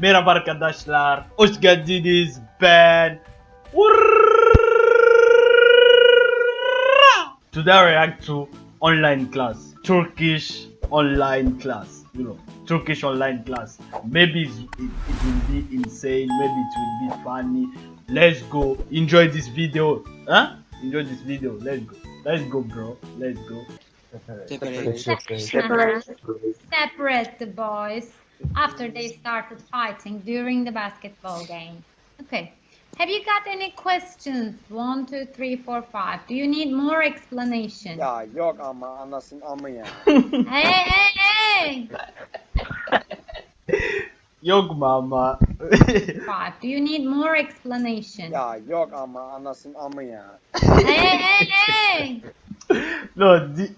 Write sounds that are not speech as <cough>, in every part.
Merhaba arkadaşlar. Hoş geldiniz. Ben Today I react to online class. Turkish online class. You know, Turkish online class. Maybe it's- it, it will be insane. Maybe it will be funny. Let's go. Enjoy this video. Huh? Enjoy this video. Let's go. Let's go, bro. Let's go. Separate. Separate. Separate the boys after they started fighting during the basketball game. Okay. Have you got any questions? One, two, three, four, five. Do you need more explanation? Ya yok ama anasın amı ya. <laughs> Hey, hey, hey! <laughs> Yok mama. Five. Do you need more explanation? Ya yok ama anasın amı ya. Hey, hey, hey! no, the,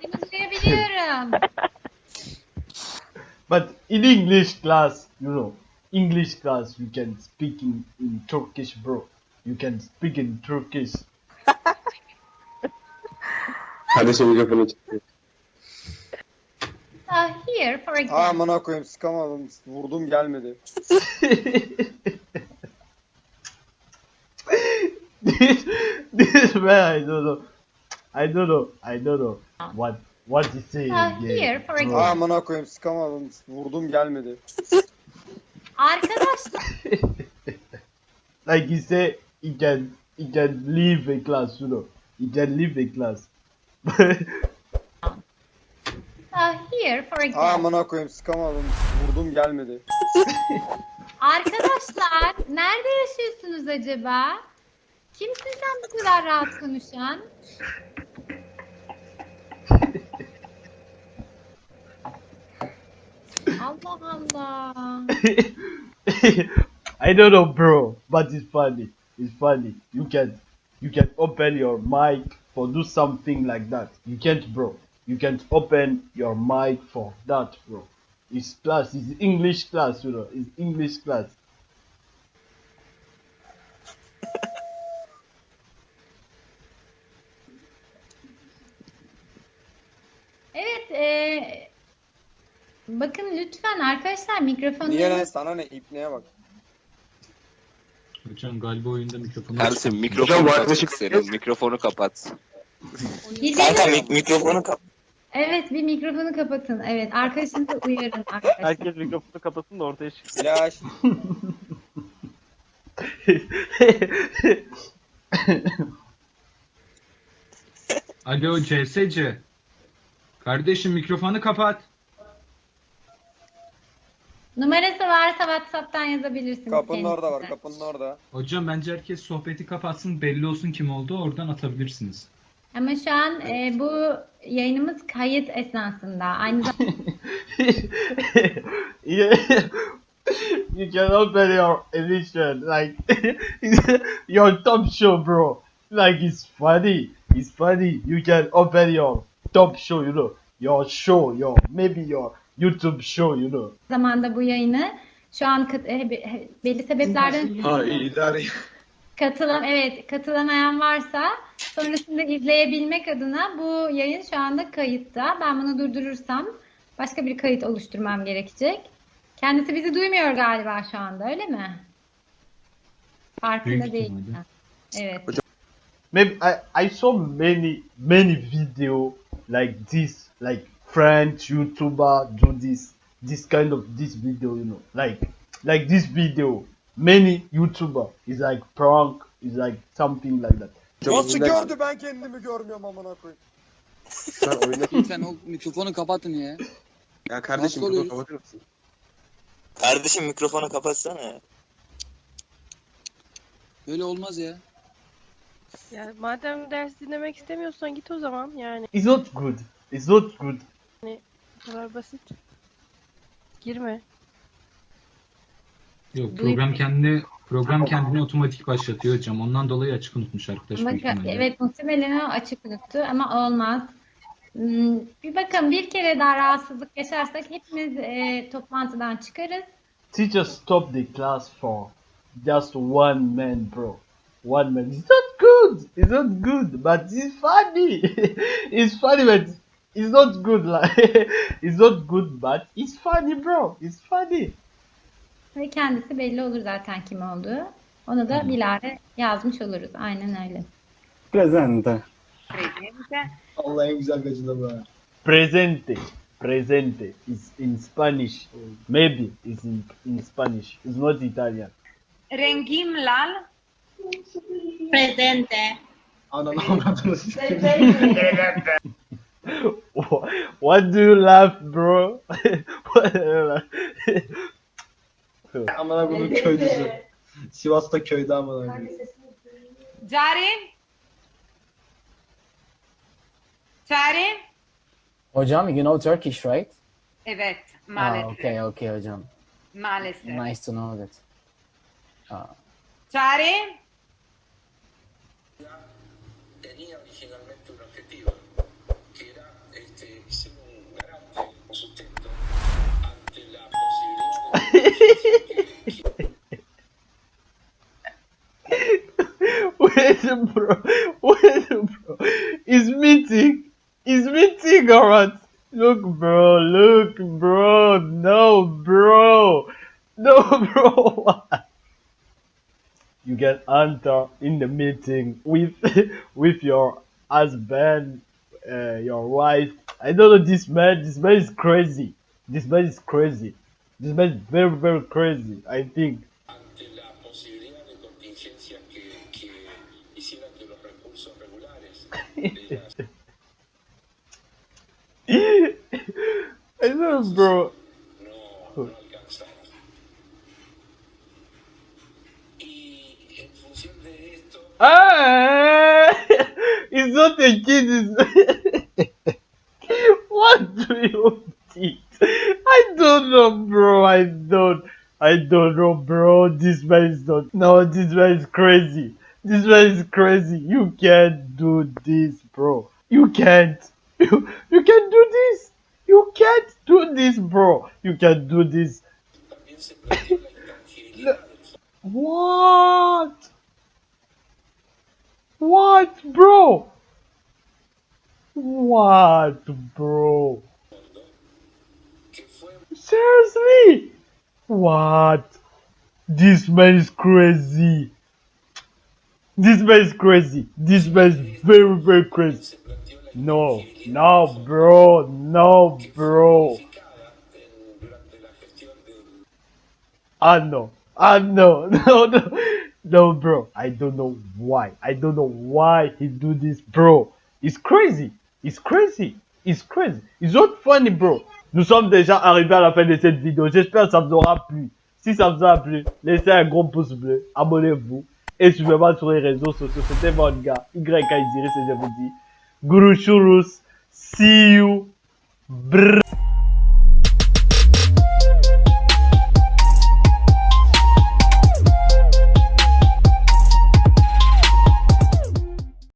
Seni duyabiliyorum. But in English class, you know, English class, you can speak in, in Turkish, bro. You can speak in Turkish. <laughs> Kardeşim mikrofonu çıktı. Uh, here, for Ha example. amına koyayım sıkamadım. Vurdum gelmedi. <laughs> this, this man, I don't know. I don't know. I don't know what what he saying. Uh, again, here, for example. Amına koyayım sıkamadım. Vurdum gelmedi. Arkadaşlar <laughs> like he said, he can he can leave a class, you know. He can leave a class. <laughs> uh, here, for example. amına koyayım sıkamadım. Vurdum gelmedi. <laughs> Arkadaşlar nerede yaşıyorsunuz acaba? Kim sizden bu kadar rahat konuşan? Allah Allah. <laughs> I don't know, bro, but it's funny. It's funny. You can you can open your mic for do something like that. You can't, bro. You can't open your mic for that, bro. It's class. It's English class, you know. It's English class. <laughs> Evet, e, bakın lütfen arkadaşlar mikrofonları Niye lan sana ne ipneye bak. Hocam galiba oyunda mikrofonu Ersin mikrofonu kapat senin mikrofonu kapat. Kanka mik- mikrofonu kapat. Evet, bir mikrofonu kapatın. Evet, arkadaşınızı uyarın arkadaşlar. Herkes mikrofonu kapatsın da ortaya çıksın. Flash. Alo CSC. Kardeşim mikrofonu kapat. Numarası varsa WhatsApp'tan yazabilirsiniz. Kapının orada var kendisine. kapının orada. Hocam bence herkes sohbeti kapatsın belli olsun kim oldu oradan atabilirsiniz. Ama şu an e, bu yayınımız kayıt esnasında. Aynı zamanda <laughs> you can open your edition like <laughs> your top show, bro. Like it's funny. It's funny. You can open your top show, you know, your show, your maybe your YouTube show, you know. zamanda bu yayını şu an e, belli sebeplerden Ha idare. katılan evet katılamayan varsa sonrasında izleyebilmek adına bu yayın şu anda kayıtta. Ben bunu durdurursam başka bir kayıt oluşturmam gerekecek. Kendisi bizi duymuyor galiba şu anda öyle mi? Farkında değil. Evet. Maybe I, I saw many many video like this, like French YouTuber do this this kind of this video, you know, like like this video. Many YouTuber is like prank, is like something like that. Nasıl gördü ben kendimi görmüyorum amına koyayım. Sen oyundaki... <laughs> Lütfen o mikrofonu kapatın ya. Ya kardeşim Nasıl mikrofonu oluyor? kapatır mısın? Kardeşim mikrofonu kapatsana. Böyle olmaz ya. Ya madem ders dinlemek istemiyorsan git o zaman yani It's not good. It's not good. Bu kadar basit. Girme. Yok program kendini program kendini otomatik başlatıyor hocam. Ondan dolayı açık unutmuş arkadaş büyük ihtimalle. evet muhtemelen o açık unuttu ama olmaz. Hmm, Bir bakın bir kere daha rahatsızlık yaşarsak hepimiz e, toplantıdan çıkarız. Teacher stop the class for just one man, bro. One man. It's not good. It's not good, but it's funny. <laughs> it's funny, but it's not good. Like <laughs> it's not good, but it's funny, bro. It's funny. Ve kendisi belli olur zaten kim olduğu. Onu da bilare yazmış oluruz. Aynen öyle. Presente. Allah en güzel gacıda bu. Presente. Presente is in Spanish. Maybe is in, in Spanish. It's not Italian. Rengim lal. Presente. Ananı avradını <laughs> sikeyim. <laughs> What do you laugh, bro? What do you laugh? Amına bunun köylüsü. Sivas'ta köyde amına koyayım. Cari. Cari. Hocam, you know Turkish, right? Evet Ah, maalesef. okay, okay hocam. Maalesef. Nice to know that. Ah. Cari. Tenía originalmente un objetivo, Wait, bro. Wait, bro. It's meeting. It's meeting, alright. Look, bro. Look, bro. No, bro. No, bro. <laughs> You can enter in the meeting with <laughs> with your husband, uh, your wife. I don't know this man. This man is crazy. This man is crazy. This man is very, very crazy. I think. <laughs> I don't know, bro. <laughs> Ah, <laughs> it's not a kid. It's I don't know, bro. I don't. I don't know, bro. This man is not. No, this man is crazy. This man is crazy. You can't do this, bro. You can't. <laughs> You, you can't do this. You can't do this, bro. You can't do this. What? What, bro? What, bro? Seriously? What? This man is crazy. This man is crazy. This man is very, very crazy. No, no, bro. No, bro. Ah, no. Ah, no. <laughs> No, no. No, bro. I don't know why. I don't know why he do this, bro. It's crazy. It's crazy. It's crazy. It's not funny, bro. Nous sommes déjà arrivés à la fin de cette vidéo. J'espère que ça vous aura plu. Si ça vous a plu, laissez un gros pouce bleu, abonnez-vous et suivez-moi sur les réseaux sociaux. C'était votre gars, YK et je vous dis, Guru Shurus, see you. Brrr.